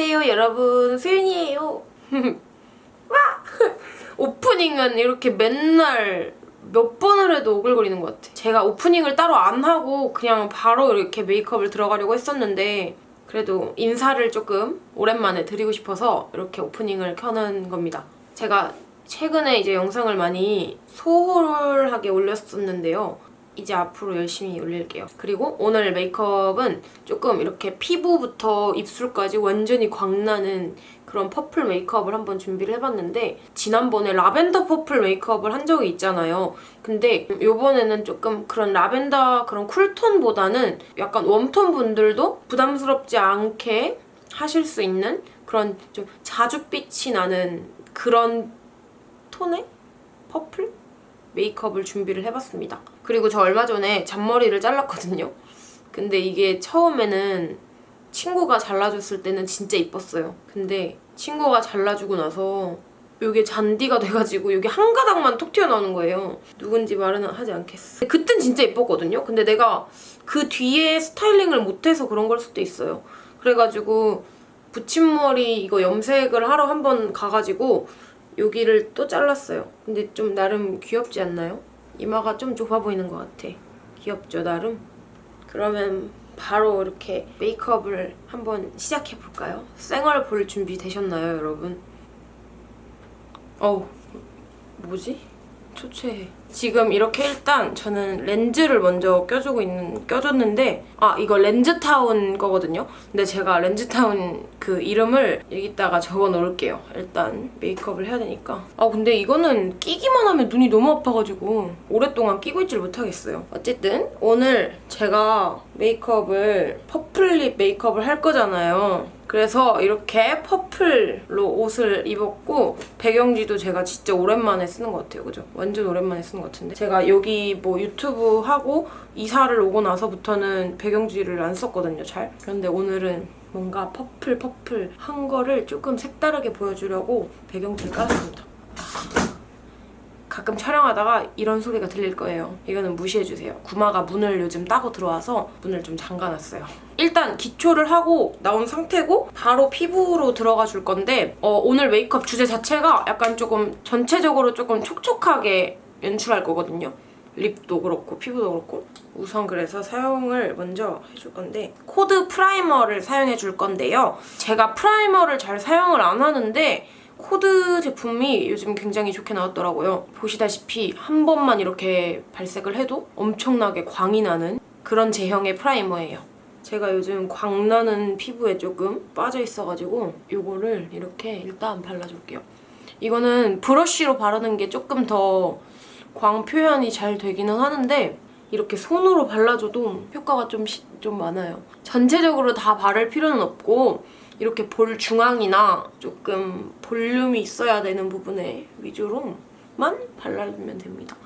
안녕하세요 여러분. 수윤이에요. 와! 오프닝은 이렇게 맨날 몇 번을 해도 오글거리는 것 같아. 제가 오프닝을 따로 안 하고 그냥 바로 이렇게 메이크업을 들어가려고 했었는데 그래도 인사를 조금 오랜만에 드리고 싶어서 이렇게 오프닝을 켜는 겁니다. 제가 최근에 이제 영상을 많이 소홀하게 올렸었는데요 이제 앞으로 열심히 올릴게요. 그리고 오늘 메이크업은 조금 이렇게 피부부터 입술까지 완전히 광나는 그런 purple 메이크업을 한번 준비를 해봤는데 지난번에 라벤더 purple 메이크업을 한 적이 있잖아요. 근데 이번에는 조금 그런 라벤더 그런 cool tone보다는 약간 warm tone 분들도 부담스럽지 않게 하실 수 있는 그런 좀 자줏빛이 나는 그런 톤의 purple? 메이크업을 준비를 해봤습니다. 그리고 저 얼마 전에 잔머리를 잘랐거든요. 근데 이게 처음에는 친구가 잘라줬을 때는 진짜 이뻤어요. 근데 친구가 잘라주고 나서 이게 잔디가 돼가지고 여기 한 가닥만 톡 튀어나오는 거예요. 누군지 말은 하지 않겠어. 그땐 진짜 예뻤거든요. 근데 내가 그 뒤에 스타일링을 못해서 그런 걸 수도 있어요. 그래가지고 붙임머리 이거 염색을 하러 한 번 가가지고 여기를 또 잘랐어요. 근데 좀 나름 귀엽지 않나요? 이마가 좀 좁아 보이는 것 같아. 귀엽죠, 나름? 그러면 바로 이렇게 메이크업을 한번 시작해볼까요? 쌩얼 볼 준비 되셨나요, 여러분? 어우, 뭐지? 초췌해. 지금 이렇게 일단 저는 렌즈를 먼저 껴주고 있는, 껴줬는데 아, 이거 렌즈타운 거거든요? 근데 제가 렌즈타운 그 이름을 여기다가 적어 놓을게요. 일단 메이크업을 해야 되니까. 아, 근데 이거는 끼기만 하면 눈이 너무 아파가지고 오랫동안 끼고 있질 못하겠어요. 어쨌든 오늘 제가 메이크업을 purple lip 메이크업을 할 거잖아요. 그래서 이렇게 퍼플로 옷을 입었고 배경지도 제가 진짜 오랜만에 쓰는 것 같아요. 그죠? 완전 오랜만에 쓰는 것 같은데 제가 여기 뭐 유튜브 하고 이사를 오고 나서부터는 배경지를 안 썼거든요, 잘. 그런데 오늘은 뭔가 purple purple 한 거를 조금 색다르게 보여주려고 배경지를 깔았습니다. 가끔 촬영하다가 이런 소리가 들릴 거예요. 이거는 무시해주세요. 구마가 문을 요즘 따고 들어와서 문을 좀 잠가놨어요. 일단 기초를 하고 나온 상태고 바로 피부로 들어가 줄 건데 어, 오늘 메이크업 주제 자체가 약간 조금 전체적으로 조금 촉촉하게 연출할 거거든요. lip도 그렇고 피부도 그렇고 우선 그래서 사용을 먼저 해줄 건데 코드 primer를 사용해 줄 건데요. 제가 primer를 잘 사용을 안 하는데 코드 제품이 요즘 굉장히 좋게 나왔더라고요. 보시다시피 한 번만 이렇게 발색을 해도 엄청나게 광이 나는 그런 제형의 primer예요. 제가 요즘 광나는 피부에 조금 빠져있어가지고 이거를 이렇게 일단 발라줄게요. 이거는 브러쉬로 바르는 게 조금 더 광 표현이 잘 되기는 하는데 이렇게 손으로 발라줘도 효과가 좀, 시, 좀 많아요. 전체적으로 다 바를 필요는 없고 이렇게 볼 중앙이나 조금 볼륨이 있어야 되는 부분에 위주로만 발라주면 됩니다.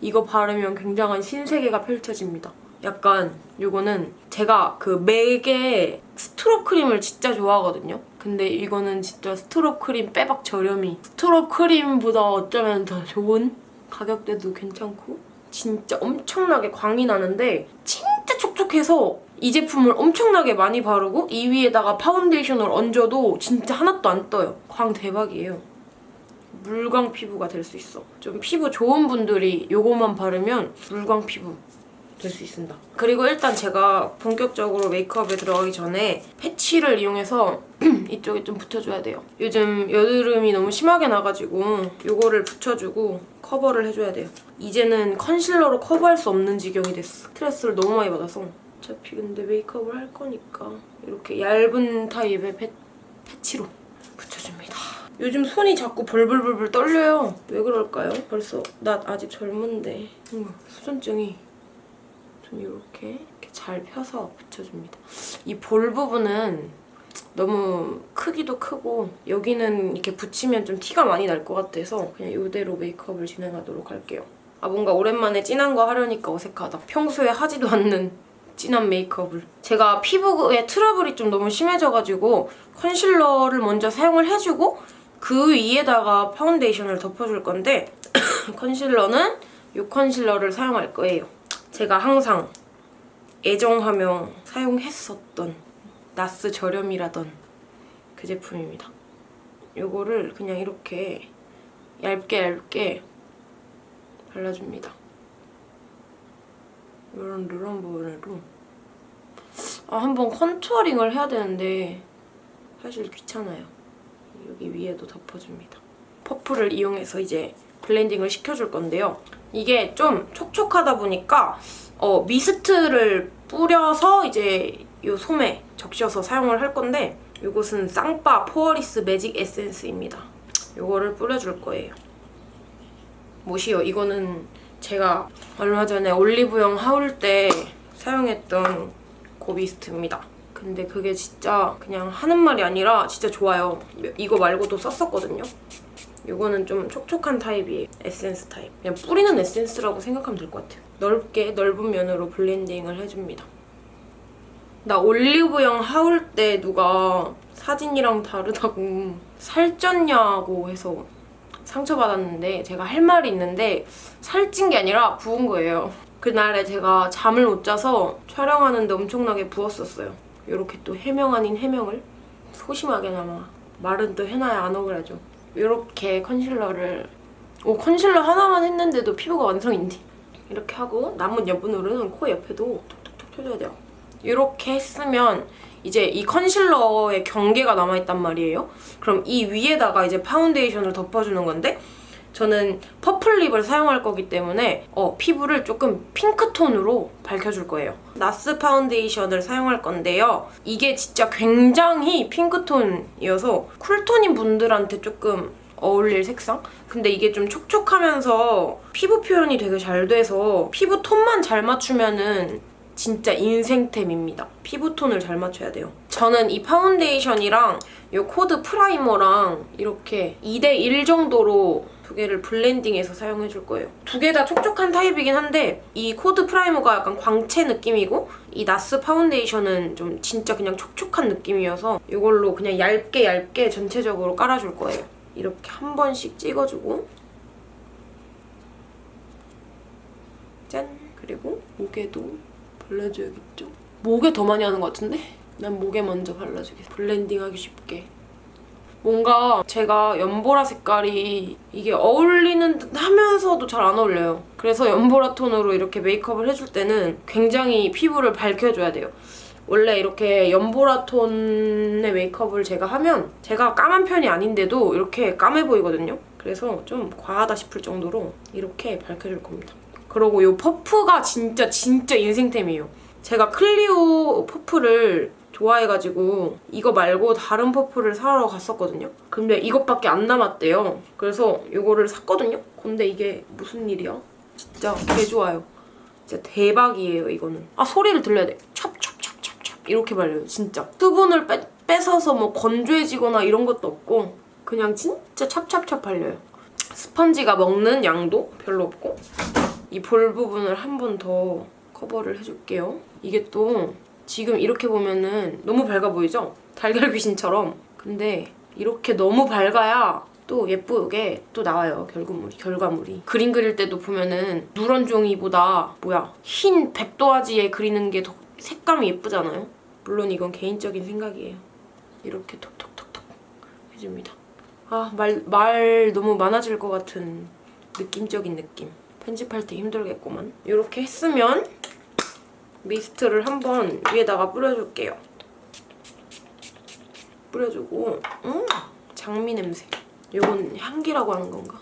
이거 바르면 굉장한 신세계가 펼쳐집니다. 약간 이거는 제가 그 맥의 strobe 크림을 진짜 좋아하거든요. 근데 이거는 진짜 strobe 크림 빼박 저렴이 strobe 크림보다 어쩌면 더 좋은 가격대도 괜찮고 진짜 엄청나게 광이 나는데 진짜 촉촉해서 이 제품을 엄청나게 많이 바르고 이 위에다가 파운데이션을 얹어도 진짜 하나도 안 떠요. 광 대박이에요. 물광 피부가 될 수 있어. 좀 피부 좋은 분들이 이거만 바르면 물광 피부 될 수 있습니다. 그리고 일단 제가 본격적으로 메이크업에 들어가기 전에 패치를 이용해서 이쪽에 좀 붙여줘야 돼요. 요즘 여드름이 너무 심하게 나가지고 이거를 붙여주고 커버를 해줘야 돼요. 이제는 컨실러로 커버할 수 없는 지경이 됐어. 스트레스를 너무 많이 받아서. 어차피 근데 메이크업을 할 거니까 이렇게 얇은 타입의 패, 패치로 붙여줍니다. 요즘 손이 자꾸 벌벌벌벌 떨려요. 왜 그럴까요? 벌써 나 아직 젊은데 뭔가 수전증이 좀 이렇게 이렇게 잘 펴서 붙여줍니다. 이 볼 부분은 너무 크기도 크고 여기는 이렇게 붙이면 좀 티가 많이 날 것 같아서 그냥 이대로 메이크업을 진행하도록 할게요. 아 뭔가 오랜만에 진한 거 하려니까 어색하다. 평소에 하지도 않는 진한 메이크업을. 제가 피부에 트러블이 좀 너무 심해져가지고 컨실러를 먼저 사용을 해주고 그 위에다가 파운데이션을 덮어줄 건데 컨실러는 이 컨실러를 사용할 거예요. 제가 항상 애정하며 사용했었던 나스 저렴이라던 그 제품입니다. 요거를 그냥 이렇게 얇게 얇게 발라줍니다. 이런 누런 부분으로 아, 한번 contouring을 해야 되는데 사실 귀찮아요. 여기 위에도 덮어줍니다. 퍼프를 이용해서 이제 블렌딩을 시켜줄 건데요. 이게 좀 촉촉하다 보니까 어, 미스트를 뿌려서 이제 이 솜에 적셔서 사용을 할 건데 이것은 쌍빠 포어리스 매직 에센스입니다. 이거를 뿌려줄 거예요. 뭐시요? 이거는 제가 얼마 전에 올리브영 haul 때 사용했던 그 미스트입니다. 근데 그게 진짜 그냥 하는 말이 아니라 진짜 좋아요. 이거 말고도 썼었거든요. 이거는 좀 촉촉한 타입이에요. 에센스 타입. 그냥 뿌리는 에센스라고 생각하면 될 것 같아요. 넓게 넓은 면으로 블렌딩을 해줍니다. 나 올리브영 하울 때 누가 사진이랑 다르다고 살쪘냐고 해서 상처받았는데 제가 할 말이 있는데 살찐 게 아니라 부은 거예요. 그날에 제가 잠을 못 자서 촬영하는데 엄청나게 부었었어요. 이렇게 또 해명 아닌 해명을 소심하게나마 말은 또 해놔야 안 억울하죠. 이렇게 컨실러를 오 컨실러 하나만 했는데도 피부가 완성인데 이렇게 하고 남은 여분으로는 코 옆에도 톡톡톡 쳐줘야 돼요. 이렇게 했으면 이제 이 컨실러의 경계가 남아있단 말이에요. 그럼 이 위에다가 이제 파운데이션을 덮어주는 건데 저는 purple lip을 사용할 거기 때문에 어, 피부를 조금 핑크톤으로 밝혀줄 거예요. 나스 파운데이션을 사용할 건데요. 이게 진짜 굉장히 핑크톤이어서 쿨톤인 분들한테 조금 어울릴 색상? 근데 이게 좀 촉촉하면서 피부 표현이 되게 잘 돼서 피부 톤만 잘 맞추면은 진짜 인생템입니다. 피부톤을 잘 맞춰야 돼요. 저는 이 파운데이션이랑 이 코드 프라이머랑 이렇게 2대1 정도로 두 개를 블렌딩해서 사용해줄 거예요. 두 개 다 촉촉한 타입이긴 한데 이 코드 프라이머가 약간 광채 느낌이고 이 나스 파운데이션은 좀 진짜 그냥 촉촉한 느낌이어서 이걸로 그냥 얇게 얇게 전체적으로 깔아줄 거예요. 이렇게 한 번씩 찍어주고 짠! 그리고 목에도 발라줘야겠죠? 목에 더 많이 하는 것 같은데? 난 목에 먼저 발라주겠어. 블렌딩하기 쉽게. 뭔가 제가 연보라 색깔이 이게 어울리는 듯 하면서도 잘 안 어울려요. 그래서 연보라 톤으로 이렇게 메이크업을 해줄 때는 굉장히 피부를 밝혀줘야 돼요. 원래 이렇게 연보라 톤의 메이크업을 제가 하면 제가 까만 편이 아닌데도 이렇게 까매 보이거든요. 그래서 좀 과하다 싶을 정도로 이렇게 밝혀줄 겁니다. 그리고 이 퍼프가 진짜 진짜 인생템이에요. 제가 클리오 퍼프를 좋아해가지고 이거 말고 다른 퍼프를 사러 갔었거든요. 근데 이것밖에 안 남았대요. 그래서 이거를 샀거든요. 근데 이게 무슨 일이야? 진짜 개 좋아요. 진짜 대박이에요, 이거는. 아, 소리를 들려야 돼. 찹찹찹찹찹 이렇게 발려요, 진짜. 수분을 빼, 뺏어서 뭐 건조해지거나 이런 것도 없고 그냥 진짜 찹찹찹 발려요. 스펀지가 먹는 양도 별로 없고 이 볼 부분을 한 번 더 커버를 해줄게요. 이게 또 지금 이렇게 보면은 너무 밝아 보이죠? 달걀 귀신처럼. 근데 이렇게 너무 밝아야 또 예쁘게 또 나와요, 결과물이. 결과물이. 그림 그릴 때도 보면은 누런 종이보다 뭐야 흰 백도화지에 그리는 게 더 색감이 예쁘잖아요? 물론 이건 개인적인 생각이에요. 이렇게 톡톡톡톡 해줍니다. 아, 말, 말 너무 많아질 것 같은 느낌적인 느낌. 편집할 때 힘들겠구만. 이렇게 했으면 미스트를 한번 위에다가 뿌려줄게요. 뿌려주고 음 장미 냄새. 이건 향기라고 하는 건가?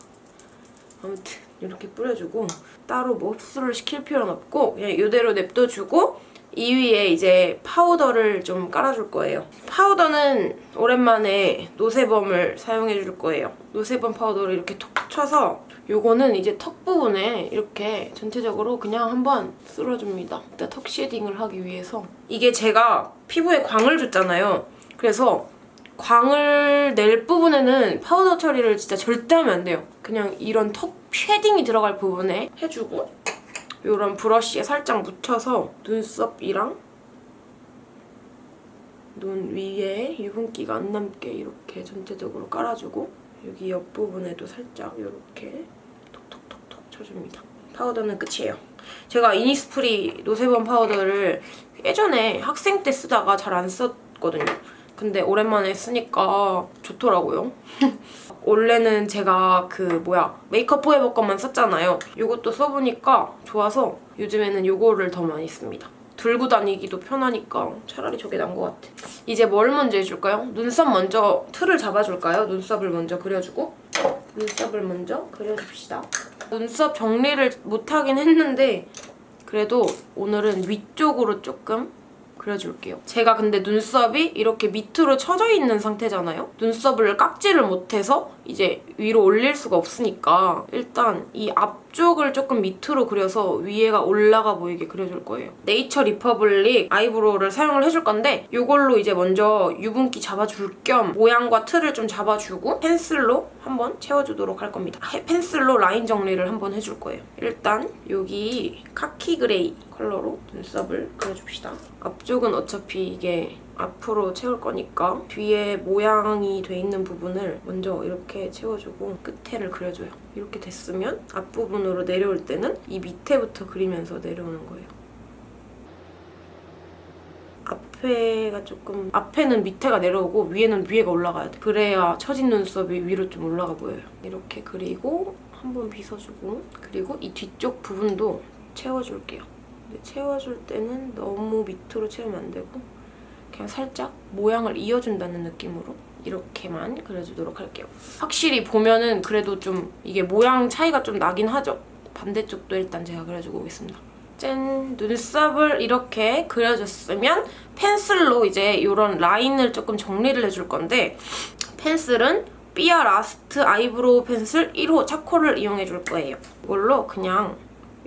아무튼 이렇게 뿌려주고 따로 뭐 흡수를 시킬 필요는 없고 그냥 이대로 냅둬주고 이 위에 이제 파우더를 좀 깔아줄 거예요. 파우더는 오랜만에 노세범을 사용해줄 거예요. 노세범 파우더를 이렇게 톡 쳐서 요거는 이제 턱 부분에 이렇게 전체적으로 그냥 한번 쓸어줍니다. 일단 턱 쉐딩을 하기 위해서. 이게 제가 피부에 광을 줬잖아요. 그래서 광을 낼 부분에는 파우더 처리를 진짜 절대 하면 안 돼요. 그냥 이런 턱 쉐딩이 들어갈 부분에 해주고 이런 브러쉬에 살짝 묻혀서 눈썹이랑 눈 위에 유분기가 안 남게 이렇게 전체적으로 깔아주고 여기 옆부분에도 살짝 이렇게 쳐줍니다. 파우더는 끝이에요. 제가 이니스프리 노세범 파우더를 예전에 학생 때 쓰다가 잘 안 썼거든요. 근데 오랜만에 쓰니까 좋더라고요. 원래는 제가 그 뭐야 메이크업 포에버 것만 썼잖아요. 이것도 써보니까 좋아서 요즘에는 이거를 더 많이 씁니다. 들고 다니기도 편하니까 차라리 저게 나은 것 같아. 이제 뭘 먼저 해줄까요? 눈썹 먼저 틀을 잡아줄까요? 눈썹을 먼저 그려주고 눈썹을 먼저 그려줍시다. 눈썹 정리를 못하긴 했는데 그래도 오늘은 위쪽으로 조금 그려줄게요. 제가 근데 눈썹이 이렇게 밑으로 쳐져 있는 상태잖아요? 눈썹을 깎지를 못해서 이제 위로 올릴 수가 없으니까 일단 이 앞 쪽을 조금 밑으로 그려서 위에가 올라가 보이게 그려줄 거예요. 네이처 리퍼블릭 아이브로우를 사용을 해줄 건데 이걸로 이제 먼저 유분기 잡아줄 겸 모양과 틀을 좀 잡아주고 펜슬로 한번 채워주도록 할 겁니다. 해- 펜슬로 라인 정리를 한번 해줄 거예요. 일단 여기 khaki gray 컬러로 눈썹을 그려줍시다. 앞쪽은 어차피 이게 앞으로 채울 거니까 뒤에 모양이 돼 있는 부분을 먼저 이렇게 채워주고 끝에를 그려줘요. 이렇게 됐으면 앞부분으로 내려올 때는 이 밑에부터 그리면서 내려오는 거예요. 앞에가 조금 앞에는 밑에가 내려오고 위에는 위에가 올라가야 돼. 그래야 처진 눈썹이 위로 좀 올라가 보여요. 이렇게 그리고 한번 빗어주고 그리고 이 뒤쪽 부분도 채워줄게요. 채워줄 때는 너무 밑으로 채우면 안 되고 그냥 살짝 모양을 이어준다는 느낌으로 이렇게만 그려주도록 할게요. 확실히 보면은 그래도 좀 이게 모양 차이가 좀 나긴 하죠. 반대쪽도 일단 제가 그려주고 오겠습니다. 짠! 눈썹을 이렇게 그려줬으면 펜슬로 이제 이런 라인을 조금 정리를 해줄 건데 펜슬은 삐아 라스트 아이브로우 펜슬 1호 차코를 이용해 줄 거예요. 이걸로 그냥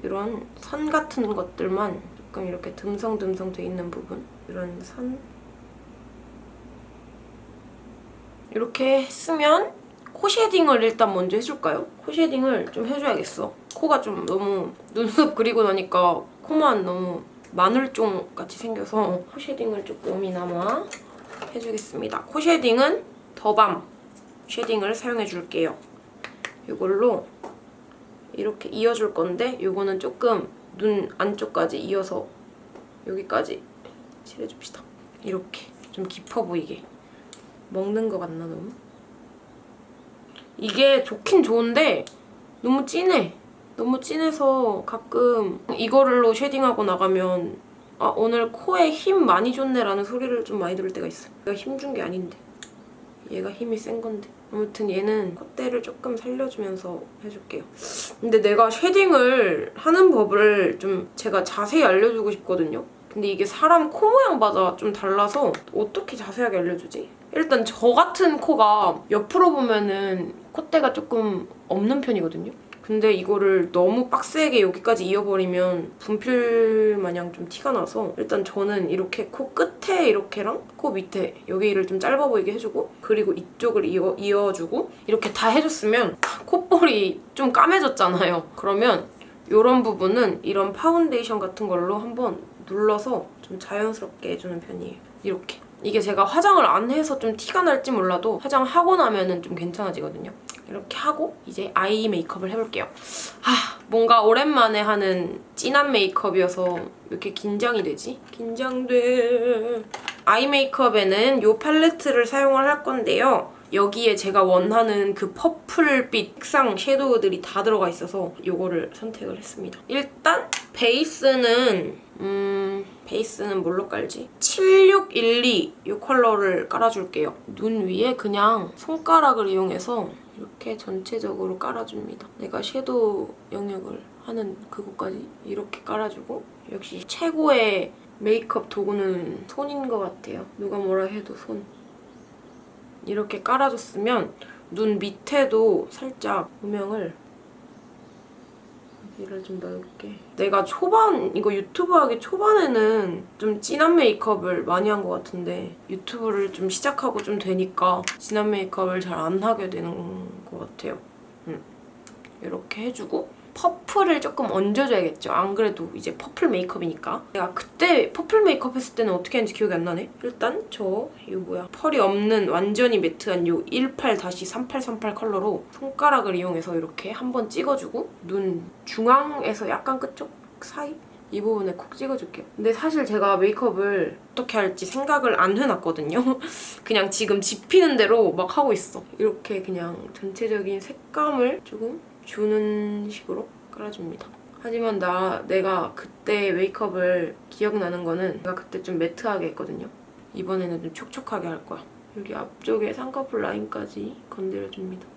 이런 선 같은 것들만 조금 이렇게 듬성듬성 돼 있는 부분 이런 선 이렇게 했으면 코 쉐딩을 일단 먼저 해줄까요? 코 쉐딩을 좀 해줘야겠어. 코가 좀 너무 눈썹 그리고 나니까 코만 너무 마늘종 같이 생겨서 코 쉐딩을 조금이나마 해주겠습니다. 코 쉐딩은 더밤 shading을 사용해줄게요. 이걸로 이렇게 이어줄 건데 이거는 조금 눈 안쪽까지 이어서 여기까지 칠해줍시다. 이렇게 좀 깊어 보이게. 먹는 것 같나 너무? 이게 좋긴 좋은데 너무 진해. 너무 진해서 가끔 이거를로 shading하고 나가면 아 오늘 코에 힘 많이 줬네 라는 소리를 좀 많이 들을 때가 있어. 내가 힘 준 게 아닌데. 얘가 힘이 센 건데. 아무튼 얘는 콧대를 조금 살려주면서 해줄게요. 근데 내가 shading을 하는 법을 좀 제가 자세히 알려주고 싶거든요. 근데 이게 사람 코 모양마다 좀 달라서 어떻게 자세하게 알려주지? 일단 저 같은 코가 옆으로 보면은 콧대가 조금 없는 편이거든요. 근데 이거를 너무 빡세게 여기까지 이어버리면 분필 마냥 좀 티가 나서 일단 저는 이렇게 코 끝에 이렇게랑 코 밑에 여기를 좀 짧아 보이게 해주고 그리고 이쪽을 이어, 이어주고 이렇게 다 해줬으면 콧볼이 좀 까매졌잖아요. 그러면 이런 부분은 이런 파운데이션 같은 걸로 한번 눌러서 좀 자연스럽게 해주는 편이에요. 이렇게. 이게 제가 화장을 안 해서 좀 티가 날지 몰라도 화장하고 나면 은 좀 괜찮아지거든요. 이렇게 하고 이제 eye 메이크업을 해볼게요. 아 뭔가 오랜만에 하는 진한 메이크업이어서 왜 이렇게 긴장이 되지? 긴장돼. eye 메이크업에는 이 팔레트를 사용을 할 건데요. 여기에 제가 원하는 그 purple빛 색상 섀도우들이 다 들어가 있어서 이거를 선택을 했습니다. 일단 베이스는 음... 베이스는 뭘로 깔지? 7612 이 컬러를 깔아줄게요. 눈 위에 그냥 손가락을 이용해서 이렇게 전체적으로 깔아줍니다. 내가 섀도우 영역을 하는 그곳까지 이렇게 깔아주고 역시 최고의 메이크업 도구는 손인 것 같아요. 누가 뭐라 해도 손. 이렇게 깔아줬으면 눈 밑에도 살짝 음영을 여기를 좀 넓게 내가 초반 이거 유튜브 하기 초반에는 좀 진한 메이크업을 많이 한 것 같은데 유튜브를 좀 시작하고 좀 되니까 진한 메이크업을 잘 안 하게 되는 것 같아요 음. 이렇게 해주고 purple을 조금 얹어줘야겠죠. 안 그래도 이제 purple 메이크업이니까. 내가 그때 purple 메이크업 했을 때는 어떻게 했는지 기억이 안 나네. 일단 저 이거 뭐야. pearl이 없는 완전히 matte한 요 18-3838 컬러로 손가락을 이용해서 이렇게 한번 찍어주고 눈 중앙에서 약간 끝쪽 사이? 이 부분에 콕 찍어줄게요. 근데 사실 제가 메이크업을 어떻게 할지 생각을 안 해놨거든요. 그냥 지금 집히는 대로 막 하고 있어. 이렇게 그냥 전체적인 색감을 조금 주는 식으로 깔아줍니다. 하지만 나 내가 그때 메이크업을 기억나는 거는 내가 그때 좀 매트하게 했거든요. 이번에는 좀 촉촉하게 할 거야. 여기 앞쪽에 쌍꺼풀 라인까지 건드려줍니다.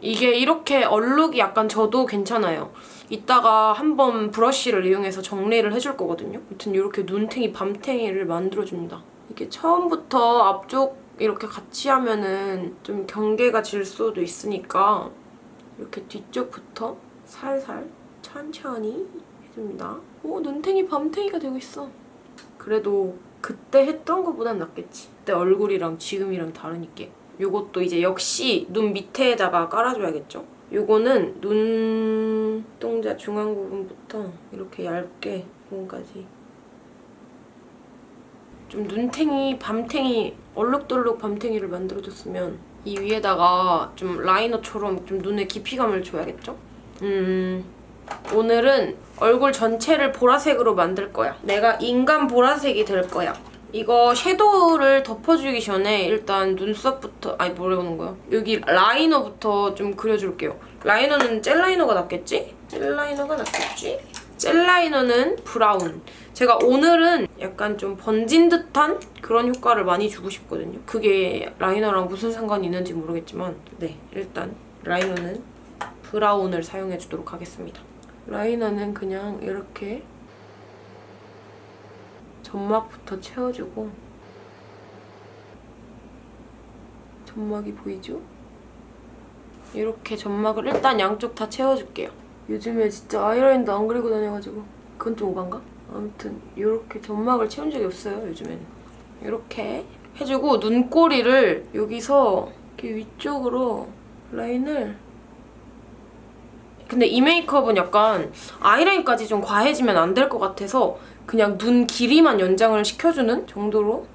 이게 이렇게 얼룩이 약간 져도 괜찮아요. 이따가 한번 브러쉬를 이용해서 정리를 해줄 거거든요. 아무튼 이렇게 눈탱이, 밤탱이를 만들어줍니다. 이게 처음부터 앞쪽 이렇게 같이 하면은 좀 경계가 질 수도 있으니까 이렇게 뒤쪽부터 살살 천천히 해줍니다. 오, 눈탱이, 밤탱이가 되고 있어. 그래도 그때 했던 것보단 낫겠지. 그때 얼굴이랑 지금이랑 다르니까. 요것도 이제 역시 눈 밑에다가 깔아줘야겠죠? 요거는 눈동자 중앙 부분부터 이렇게 얇게 부분까지 좀 눈탱이, 밤탱이, 얼룩덜룩 밤탱이를 만들어줬으면 이 위에다가 좀 라이너처럼 좀 눈에 깊이감을 줘야겠죠? 음... 오늘은 얼굴 전체를 보라색으로 만들 거야. 내가 인간 보라색이 될 거야. 이거 섀도우를 덮어주기 전에 일단 눈썹부터 아니 뭐라는 거야? 여기 라이너부터 좀 그려줄게요. 라이너는 젤 라이너가 낫겠지? 젤 라이너가 낫겠지? 젤 라이너는 brown. 제가 오늘은 약간 좀 번진 듯한 그런 효과를 많이 주고 싶거든요. 그게 라이너랑 무슨 상관이 있는지 모르겠지만 네, 일단 라이너는 brown을 사용해주도록 하겠습니다. 라이너는 그냥 이렇게 점막부터 채워주고 점막이 보이죠? 이렇게 점막을 일단 양쪽 다 채워줄게요. 요즘에 진짜 아이라인도 안 그리고 다녀가지고 그건 좀 오반가? 아무튼 이렇게 점막을 채운 적이 없어요, 요즘에는. 이렇게 해주고 눈꼬리를 여기서 이렇게 위쪽으로 라인을 근데 이 메이크업은 약간 아이라인까지 좀 과해지면 안 될 것 같아서 그냥 눈 길이만 연장을 시켜주는 정도로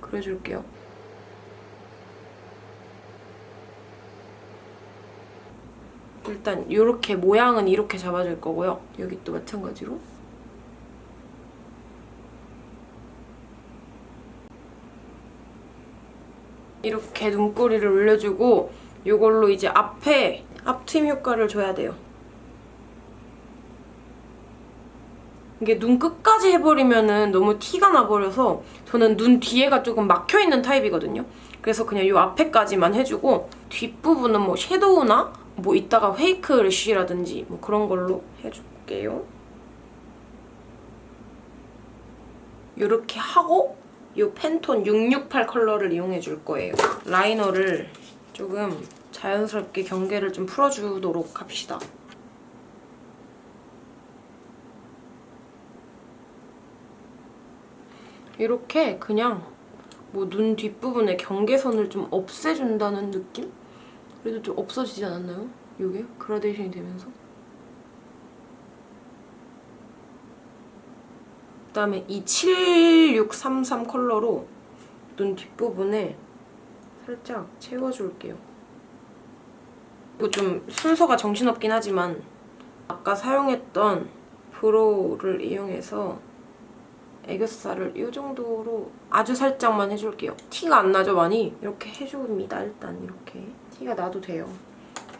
그려줄게요. 일단 이렇게 모양은 이렇게 잡아줄 거고요. 여기 또 마찬가지로 이렇게 눈꼬리를 올려주고 이걸로 이제 앞에 앞트임 효과를 줘야 돼요. 이게 눈 끝까지 해버리면 너무 티가 나버려서 저는 눈 뒤에가 조금 막혀있는 타입이거든요. 그래서 그냥 이 앞에까지만 해주고 뒷부분은 뭐 섀도우나 뭐 이따가 페이크 래쉬라든지 뭐 그런 걸로 해줄게요. 이렇게 하고 이 펜톤 668 컬러를 이용해 줄 거예요. 라이너를 조금 자연스럽게 경계를 좀 풀어주도록 합시다. 이렇게 그냥 뭐 눈 뒷부분에 경계선을 좀 없애준다는 느낌? 그래도 좀 없어지지 않았나요? 이게 그라데이션이 되면서 그다음에 이 7633 컬러로 눈 뒷부분에 살짝 채워줄게요. 이거 좀 순서가 정신없긴 하지만 아까 사용했던 brow를 이용해서 애교살을 이 정도로 아주 살짝만 해줄게요. 티가 안 나죠, 많이? 이렇게 해줍니다, 일단 이렇게. 티가 나도 돼요.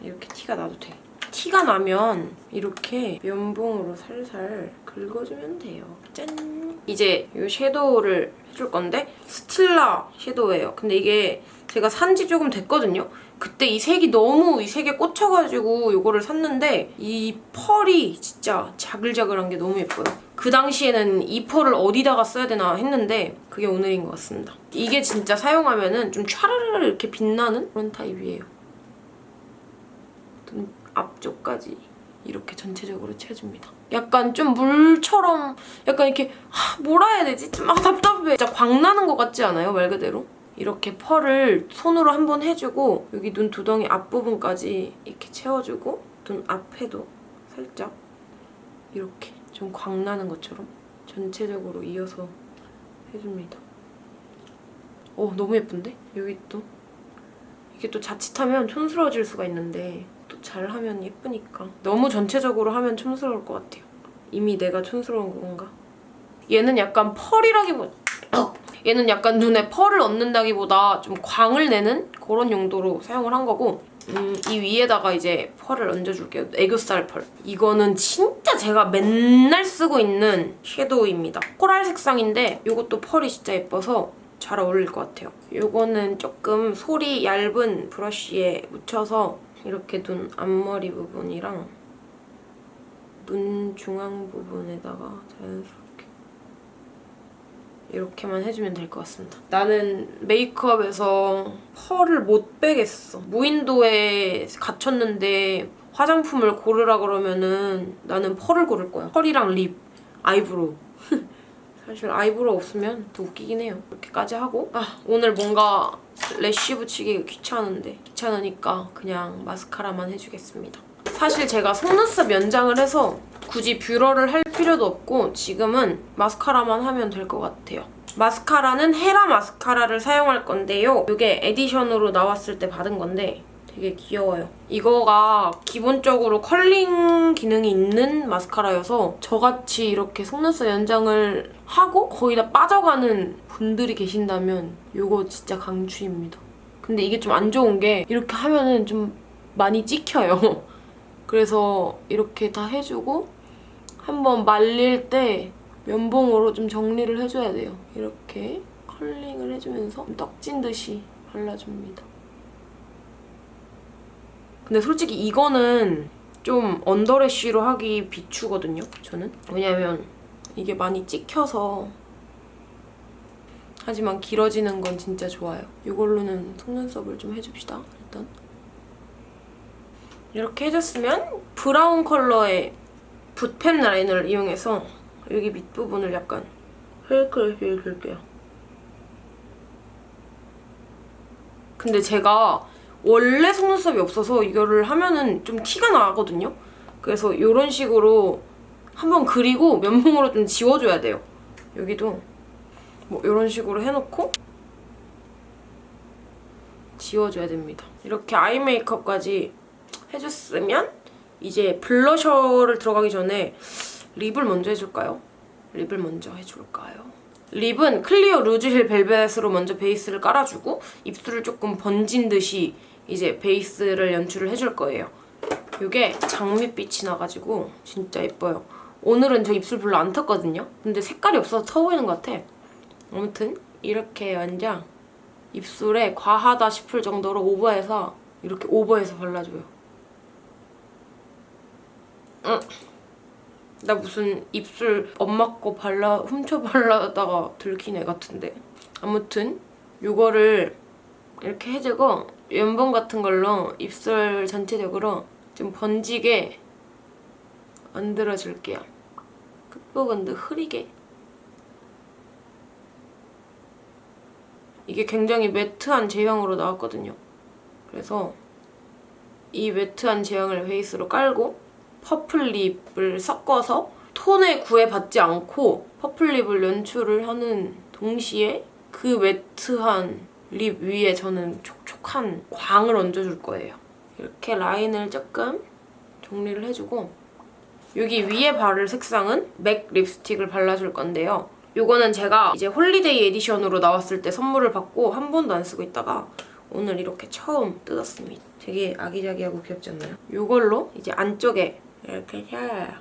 이렇게 티가 나도 돼. 티가 나면 이렇게 면봉으로 살살 긁어주면 돼요. 짠! 이제 이 섀도우를 해줄 건데 스틸라 섀도우예요. 근데 이게 제가 산 지 조금 됐거든요. 그때 이 색이 너무 이 색에 꽂혀가지고 이거를 샀는데 이 펄이 진짜 자글자글한 게 너무 예뻐요. 그 당시에는 이 펄을 어디다가 써야 되나 했는데 그게 오늘인 것 같습니다. 이게 진짜 사용하면 은 좀 촤르르 이렇게 빛나는 그런 타입이에요. 눈 앞쪽까지 이렇게 전체적으로 채워줍니다. 약간 좀 물처럼 약간 이렇게 하, 뭐라 해야 되지? 좀 아, 답답해. 진짜 광 나는 것 같지 않아요? 말 그대로? 이렇게 펄을 손으로 한 번 해주고 여기 눈 두덩이 앞부분까지 이렇게 채워주고 눈 앞에도 살짝 이렇게 좀 광 나는 것처럼 전체적으로 이어서 해줍니다. 오 너무 예쁜데? 여기 또 이게 또 자칫하면 촌스러워질 수가 있는데 또 잘하면 예쁘니까 너무 전체적으로 하면 촌스러울 것 같아요. 이미 내가 촌스러운 건가? 얘는 약간 펄이라기보다 얘는 약간 눈에 펄을 얻는다기보다 좀 광을 내는 그런 용도로 사용을 한 거고 음, 이 위에다가 이제 펄을 얹어줄게요. 애교살 펄. 이거는 진짜 제가 맨날 쓰고 있는 섀도우입니다. 코랄 색상인데 이것도 펄이 진짜 예뻐서 잘 어울릴 것 같아요. 이거는 조금 솔이 얇은 브러쉬에 묻혀서 이렇게 눈 앞머리 부분이랑 눈 중앙 부분에다가 자연스럽게 이렇게만 해주면 될 것 같습니다. 나는 메이크업에서 펄을 못 빼겠어. 무인도에 갇혔는데 화장품을 고르라 그러면은 나는 펄을 고를 거야. 펄이랑 립, Eyebrow. 사실 eyebrow 없으면 더 웃기긴 해요. 이렇게까지 하고 아 오늘 뭔가 lash 붙이기 귀찮은데 귀찮으니까 그냥 마스카라만 해주겠습니다. 사실 제가 속눈썹 연장을 해서 굳이 뷰러를 할 필요도 없고 지금은 마스카라만 하면 될 것 같아요. 마스카라는 헤라 마스카라를 사용할 건데요. 이게 edition으로 나왔을 때 받은 건데 되게 귀여워요. 이거가 기본적으로 컬링 기능이 있는 마스카라여서 저같이 이렇게 속눈썹 연장을 하고 거의 다 빠져가는 분들이 계신다면 이거 진짜 강추입니다. 근데 이게 좀 안 좋은 게 이렇게 하면은 좀 많이 찍혀요. 그래서 이렇게 다 해주고 한번 말릴 때 면봉으로 좀 정리를 해줘야 돼요. 이렇게 컬링을 해주면서 떡진 듯이 발라줍니다. 근데 솔직히 이거는 좀 언더래쉬로 하기 비추거든요, 저는. 왜냐면 이게 많이 찍혀서 하지만 길어지는 건 진짜 좋아요. 이걸로는 속눈썹을 좀 해줍시다, 일단. 이렇게 해줬으면 브라운 컬러의 붓펜 라인을 이용해서 여기 밑부분을 약간 헬크를 해줄게요. 근데 제가 원래 속눈썹이 없어서 이거를 하면은 좀 티가 나거든요? 그래서 이런 식으로 한번 그리고 면봉으로 좀 지워줘야 돼요. 여기도 뭐 이런 식으로 해놓고 지워줘야 됩니다. 이렇게 아이 메이크업까지 해줬으면 이제 블러셔를 들어가기 전에 립을 먼저 해줄까요? 립을 먼저 해줄까요? 립은 클리오 루즈힐 벨벳으로 먼저 베이스를 깔아주고 입술을 조금 번진 듯이 이제 베이스를 연출을 해줄 거예요. 이게 장밋빛이 나가지고 진짜 예뻐요. 오늘은 저 입술 별로 안 탔거든요? 근데 색깔이 없어서 터 보이는 것 같아. 아무튼 이렇게 완전 입술에 과하다 싶을 정도로 오버해서 이렇게 오버해서 발라줘요. 응. 나 무슨 입술 엄마 거 발라 훔쳐 발라다가 들킨 애 같은데 아무튼 이거를 이렇게 해주고 면봉 같은 걸로 입술 전체적으로 좀 번지게 만들어줄게요. 끝부분도 흐리게. 이게 굉장히 matte한 제형으로 나왔거든요. 그래서 이 matte한 제형을 베이스로 깔고 purple lip을 섞어서 톤에 구애받지 않고 purple lip을 연출을 하는 동시에 그 matte한 lip 위에 저는 촉 촉한 광을 얹어줄 거예요. 이렇게 라인을 조금 정리를 해주고 여기 위에 바를 색상은 맥 립스틱을 발라줄 건데요. 이거는 제가 이제 holiday edition으로 나왔을 때 선물을 받고 한 번도 안 쓰고 있다가 오늘 이렇게 처음 뜯었습니다. 되게 아기자기하고 귀엽지 않나요? 이걸로 이제 안쪽에 이렇게 샤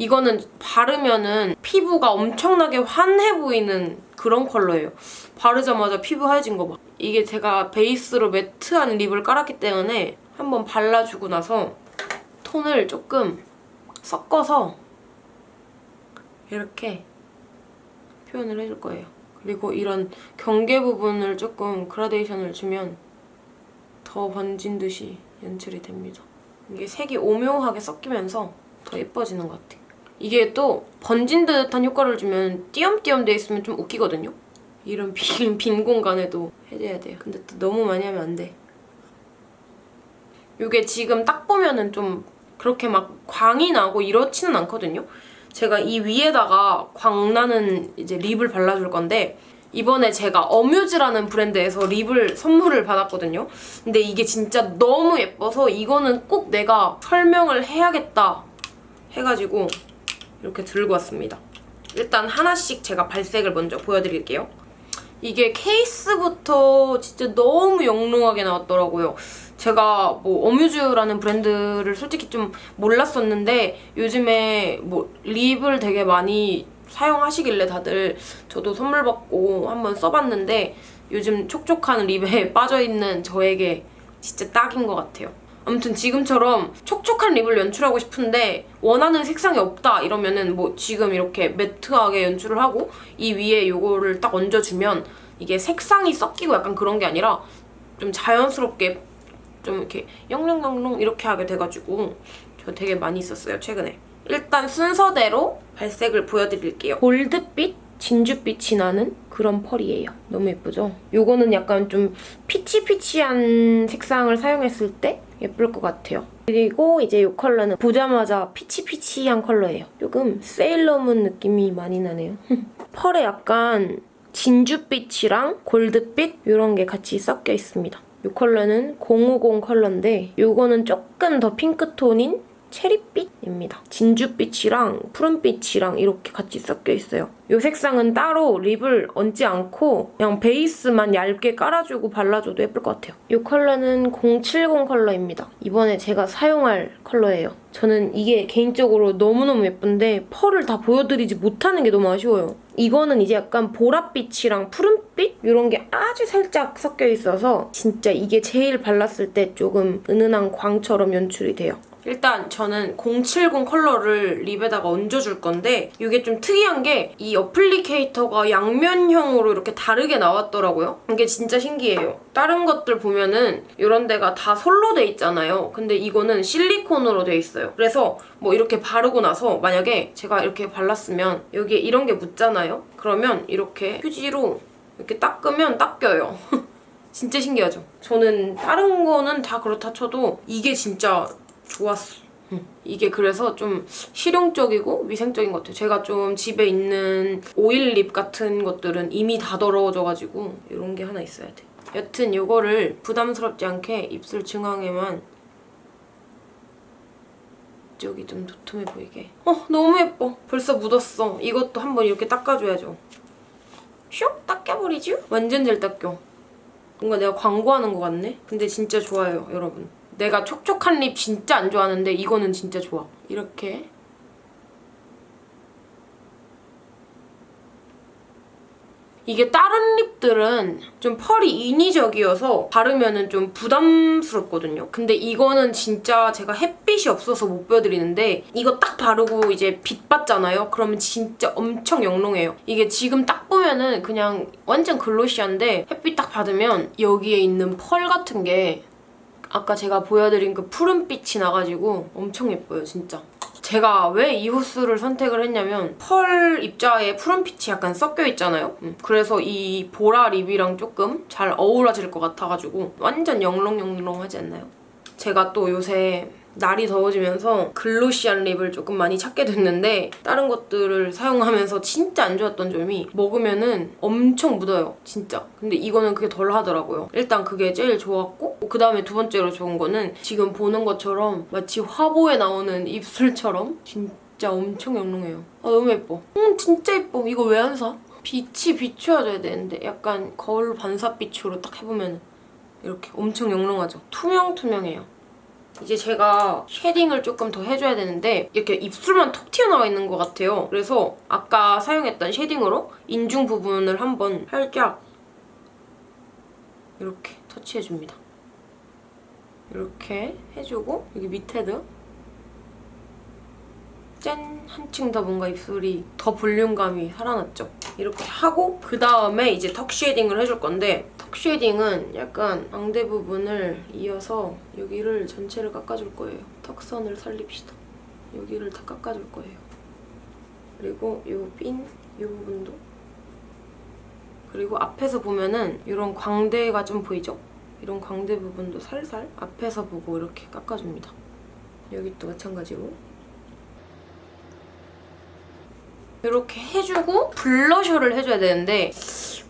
이거는 바르면은 피부가 엄청나게 환해 보이는 그런 컬러예요. 바르자마자 피부 하얘진 거 봐. 이게 제가 베이스로 매트한 립을 깔았기 때문에 한번 발라주고 나서 톤을 조금 섞어서 이렇게 표현을 해줄 거예요. 그리고 이런 경계 부분을 조금 그라데이션을 주면 더 번진 듯이 연출이 됩니다. 이게 색이 오묘하게 섞이면서 더 예뻐지는 것 같아. 이게 또 번진 듯한 효과를 주면 띄엄띄엄 돼 있으면 좀 웃기거든요? 이런 빈, 빈 공간에도 해줘야 돼요. 근데 또 너무 많이 하면 안 돼. 이게 지금 딱 보면은 좀 그렇게 막 광이 나고 이렇지는 않거든요? 제가 이 위에다가 광나는 이제 립을 발라줄 건데 이번에 제가 어뮤즈라는 브랜드에서 립을 선물을 받았거든요. 근데 이게 진짜 너무 예뻐서 이거는 꼭 내가 설명을 해야겠다 해가지고 이렇게 들고 왔습니다. 일단 하나씩 제가 발색을 먼저 보여드릴게요. 이게 케이스부터 진짜 너무 영롱하게 나왔더라고요. 제가 뭐 어뮤즈라는 브랜드를 솔직히 좀 몰랐었는데 요즘에 뭐 립을 되게 많이 사용하시길래 다들 저도 선물 받고 한번 써봤는데 요즘 촉촉한 립에 빠져있는 저에게 진짜 딱인 것 같아요. 아무튼 지금처럼 촉촉한 립을 연출하고 싶은데 원하는 색상이 없다 이러면은 뭐 지금 이렇게 매트하게 연출을 하고 이 위에 요거를 딱 얹어주면 이게 색상이 섞이고 약간 그런 게 아니라 좀 자연스럽게 좀 이렇게 영롱영롱 이렇게 하게 돼가지고 저 되게 많이 썼어요 최근에 일단 순서대로 발색을 보여드릴게요 골드빛? 진주빛이 나는 그런 펄이에요. 너무 예쁘죠? 요거는 약간 좀 피치피치한 색상을 사용했을 때 예쁠 것 같아요. 그리고 이제 이 컬러는 보자마자 피치피치한 컬러예요. 조금 세일러문 느낌이 많이 나네요. 펄에 약간 진주빛이랑 골드빛 이런 게 같이 섞여 있습니다. 이 컬러는 050 컬러인데 이거는 조금 더 핑크톤인 체리빛입니다. 진주빛이랑 푸른빛이랑 이렇게 같이 섞여 있어요. 이 색상은 따로 립을 얹지 않고 그냥 베이스만 얇게 깔아주고 발라줘도 예쁠 것 같아요. 이 컬러는 070 컬러입니다. 이번에 제가 사용할 컬러예요. 저는 이게 개인적으로 너무너무 예쁜데 펄을 다 보여드리지 못하는 게 너무 아쉬워요. 이거는 이제 약간 보랏빛이랑 푸른빛? 이런 게 아주 살짝 섞여 있어서 진짜 이게 제일 발랐을 때 조금 은은한 광처럼 연출이 돼요. 일단 저는 070 컬러를 립에다가 얹어줄 건데 이게 좀 특이한 게 이 어플리케이터가 양면형으로 이렇게 다르게 나왔더라고요. 이게 진짜 신기해요. 다른 것들 보면은 이런 데가 다 솔로 돼 있잖아요. 근데 이거는 실리콘으로 돼 있어요. 그래서 뭐 이렇게 바르고 나서 만약에 제가 이렇게 발랐으면 여기에 이런 게 묻잖아요. 그러면 이렇게 휴지로 이렇게 닦으면 닦여요. 진짜 신기하죠? 저는 다른 거는 다 그렇다 쳐도 이게 진짜 좋았어. 이게 그래서 좀 실용적이고 위생적인 것 같아요. 제가 좀 집에 있는 오일 립 같은 것들은 이미 다 더러워져가지고 이런 게 하나 있어야 돼. 여튼 이거를 부담스럽지 않게 입술 중앙에만 여기 좀 도톰해 보이게. 어 너무 예뻐. 벌써 묻었어. 이것도 한번 이렇게 닦아줘야죠. 슉 닦여버리죠? 완전 잘 닦여. 뭔가 내가 광고하는 것 같네? 근데 진짜 좋아요 여러분. 내가 촉촉한 립 진짜 안 좋아하는데 이거는 진짜 좋아. 이렇게 이게 다른 립들은 좀 펄이 인위적이어서 바르면 좀 부담스럽거든요. 근데 이거는 진짜 제가 햇빛이 없어서 못 보여드리는데 이거 딱 바르고 이제 빛 받잖아요? 그러면 진짜 엄청 영롱해요. 이게 지금 딱 보면은 그냥 완전 글로시한데 햇빛 딱 받으면 여기에 있는 펄 같은 게 아까 제가 보여드린 그 푸른빛이 나가지고 엄청 예뻐요, 진짜. 제가 왜 이 호스를 선택을 했냐면 펄 입자에 푸른빛이 약간 섞여 있잖아요. 음, 그래서 이 보라 립이랑 조금 잘 어우러질 것 같아가지고 완전 영롱영롱하지 않나요? 제가 또 요새 날이 더워지면서 글로시한 립을 조금 많이 찾게 됐는데 다른 것들을 사용하면서 진짜 안 좋았던 점이 먹으면은 엄청 묻어요 진짜 근데 이거는 그게 덜 하더라고요 일단 그게 제일 좋았고 그 다음에 두 번째로 좋은 거는 지금 보는 것처럼 마치 화보에 나오는 입술처럼 진짜 엄청 영롱해요 아 너무 예뻐 음 진짜 예뻐 이거 왜 안 사? 빛이 비추어져야 되는데 약간 거울 반사빛으로 딱 해보면 이렇게 엄청 영롱하죠 투명투명해요 이제 제가 쉐딩을 조금 더 해줘야 되는데 이렇게 입술만 톡 튀어나와 있는 것 같아요. 그래서 아까 사용했던 쉐딩으로 인중 부분을 한번 살짝 이렇게 터치해줍니다. 이렇게 해주고 여기 밑에도 짠! 한층 더 뭔가 입술이 더 볼륨감이 살아났죠? 이렇게 하고 그 다음에 이제 턱 쉐딩을 해줄 건데 턱 쉐딩은 약간 광대 부분을 이어서 여기를 전체를 깎아줄 거예요. 턱선을 살립시다. 여기를 다 깎아줄 거예요. 그리고 이 핀, 이 부분도 그리고 앞에서 보면은 이런 광대가 좀 보이죠? 이런 광대 부분도 살살 앞에서 보고 이렇게 깎아줍니다. 여기 또 마찬가지로 이렇게 해주고 블러셔를 해줘야 되는데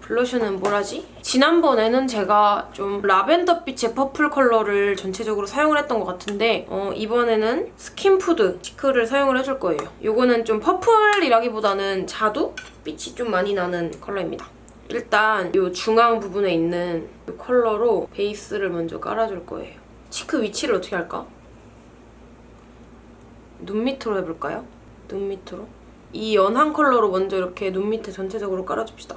블러셔는 뭐라지? 지난번에는 제가 좀 라벤더빛의 퍼플 컬러를 전체적으로 사용을 했던 것 같은데 어, 이번에는 스킨푸드 치크를 사용을 해줄 거예요. 이거는 좀 퍼플이라기보다는 자두? 빛이 좀 많이 나는 컬러입니다. 일단 이 중앙 부분에 있는 이 컬러로 베이스를 먼저 깔아줄 거예요. 치크 위치를 어떻게 할까? 눈 밑으로 해볼까요? 눈 밑으로? 이 연한 컬러로 먼저 이렇게 눈 밑에 전체적으로 깔아줍시다.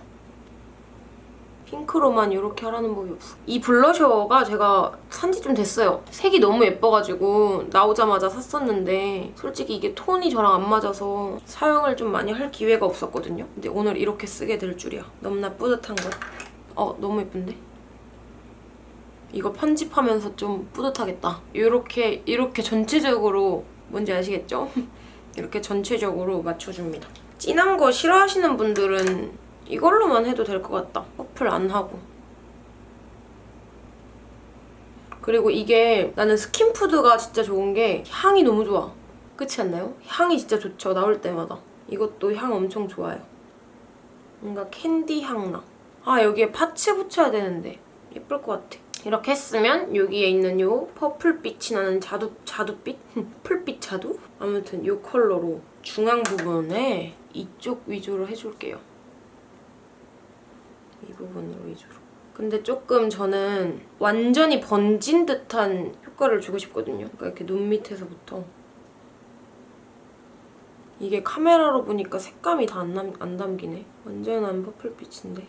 핑크로만 이렇게 하라는 법이 없어. 이 블러셔가 제가 산지 좀 됐어요. 색이 너무 예뻐가지고 나오자마자 샀었는데 솔직히 이게 톤이 저랑 안 맞아서 사용을 좀 많이 할 기회가 없었거든요. 근데 오늘 이렇게 쓰게 될 줄이야. 너무나 뿌듯한 것. 어, 너무 예쁜데? 이거 편집하면서 좀 뿌듯하겠다. 이렇게 이렇게 전체적으로 뭔지 아시겠죠? 이렇게 전체적으로 맞춰줍니다. 진한 거 싫어하시는 분들은 이걸로만 해도 될 것 같다. 퍼플 안 하고. 그리고 이게 나는 스킨푸드가 진짜 좋은 게 향이 너무 좋아. 그렇지 않나요? 향이 진짜 좋죠. 나올 때마다. 이것도 향 엄청 좋아요. 뭔가 캔디 향 나. 아 여기에 파츠 붙여야 되는데 예쁠 것 같아. 이렇게 했으면 여기에 있는 요 퍼플빛이 나는 자두, 자두빛? 풀빛 자두? 아무튼 요 컬러로 중앙 부분에 이쪽 위주로 해줄게요. 이 부분으로 위주로. 근데 조금 저는 완전히 번진 듯한 효과를 주고 싶거든요. 그러니까 이렇게 눈 밑에서부터. 이게 카메라로 보니까 색감이 다 안 안 담기네. 완전한 퍼플빛인데.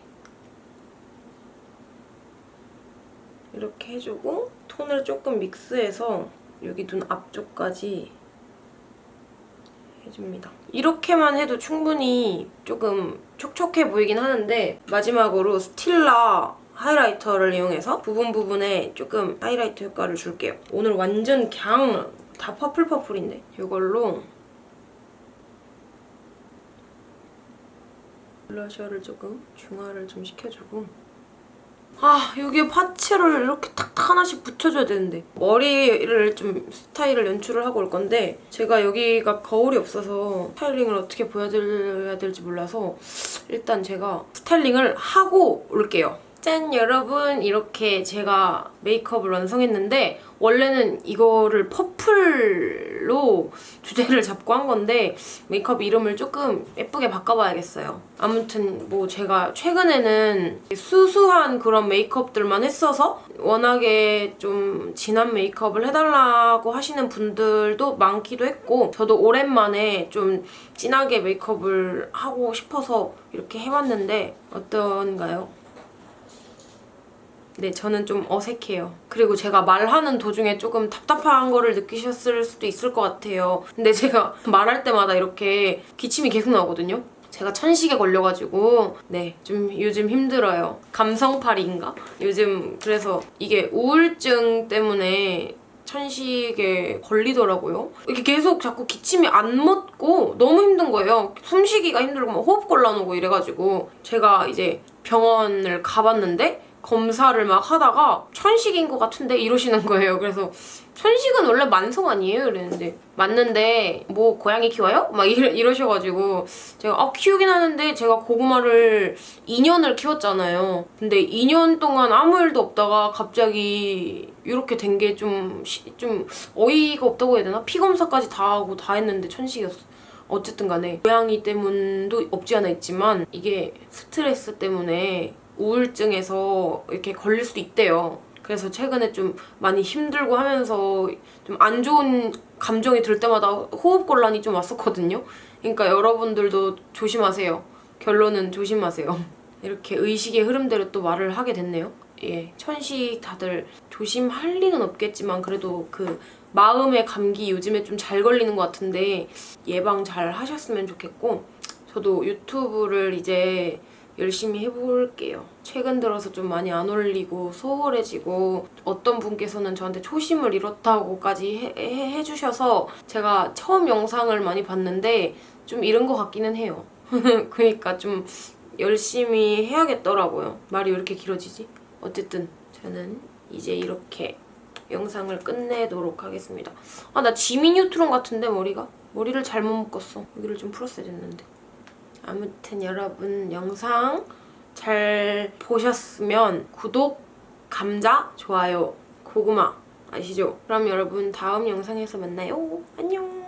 이렇게 해주고 톤을 조금 믹스해서 여기 눈 앞쪽까지 해줍니다. 이렇게만 해도 충분히 조금 촉촉해 보이긴 하는데 마지막으로 스틸라 하이라이터를 이용해서 부분 부분에 조금 하이라이트 효과를 줄게요. 오늘 완전 그냥 다 퍼플 퍼플인데 이걸로 블러셔를 조금 중화를 좀 시켜주고 아 여기에 파츠를 이렇게 탁탁 하나씩 붙여줘야 되는데 머리를 좀 스타일을 연출을 하고 올 건데 제가 여기가 거울이 없어서 스타일링을 어떻게 보여드려야 될지 몰라서 일단 제가 스타일링을 하고 올게요. 짠 여러분 이렇게 제가 메이크업을 완성했는데 원래는 이거를 퍼플로 주제를 잡고 한 건데 메이크업 이름을 조금 예쁘게 바꿔봐야겠어요. 아무튼 뭐 제가 최근에는 수수한 그런 메이크업들만 했어서 워낙에 좀 진한 메이크업을 해달라고 하시는 분들도 많기도 했고 저도 오랜만에 좀 진하게 메이크업을 하고 싶어서 이렇게 해봤는데 어떤가요? 네, 저는 좀 어색해요. 그리고 제가 말하는 도중에 조금 답답한 거를 느끼셨을 수도 있을 것 같아요. 근데 제가 말할 때마다 이렇게 기침이 계속 나거든요. 제가 천식에 걸려가지고 네, 좀 요즘 힘들어요. 감성팔이인가? 요즘 그래서 이게 우울증 때문에 천식에 걸리더라고요. 이렇게 계속 자꾸 기침이 안 멎고 너무 힘든 거예요. 숨쉬기가 힘들고 막 호흡 곤란하고 이래가지고 제가 이제 병원을 가봤는데 검사를 막 하다가 천식인 것 같은데 이러시는 거예요. 그래서 천식은 원래 만성 아니에요? 이랬는데 맞는데 뭐 고양이 키워요? 막 이러, 이러셔가지고 제가 아 키우긴 하는데 제가 고구마를 2년을 키웠잖아요. 근데 2년 동안 아무 일도 없다가 갑자기 이렇게 된 게 좀 좀 어이가 없다고 해야 되나? 피 검사까지 다 하고 다 했는데 천식이었어. 어쨌든 간에 고양이 때문도 없지 않아 있지만 이게 스트레스 때문에 우울증에서 이렇게 걸릴 수도 있대요. 그래서 최근에 좀 많이 힘들고 하면서 좀 안 좋은 감정이 들 때마다 호흡 곤란이 좀 왔었거든요. 그러니까 여러분들도 조심하세요. 결론은 조심하세요. 이렇게 의식의 흐름대로 또 말을 하게 됐네요. 예, 천식 다들 조심할 리는 없겠지만 그래도 그 마음의 감기 요즘에 좀 잘 걸리는 것 같은데 예방 잘 하셨으면 좋겠고 저도 유튜브를 이제 열심히 해볼게요. 최근 들어서 좀 많이 안 올리고 소홀해지고 어떤 분께서는 저한테 초심을 잃었다고까지 해, 해, 해주셔서 제가 처음 영상을 많이 봤는데 좀 잃은 것 같기는 해요. 그러니까 좀 열심히 해야겠더라고요. 말이 왜 이렇게 길어지지? 어쨌든 저는 이제 이렇게 영상을 끝내도록 하겠습니다. 아 나 지미 뉴트론 같은데 머리가? 머리를 잘못 묶었어. 여기를 좀 풀었어야 됐는데. 아무튼 여러분 영상 잘 보셨으면 구독, 감자, 좋아요, 고구마 아시죠? 그럼 여러분 다음 영상에서 만나요. 안녕.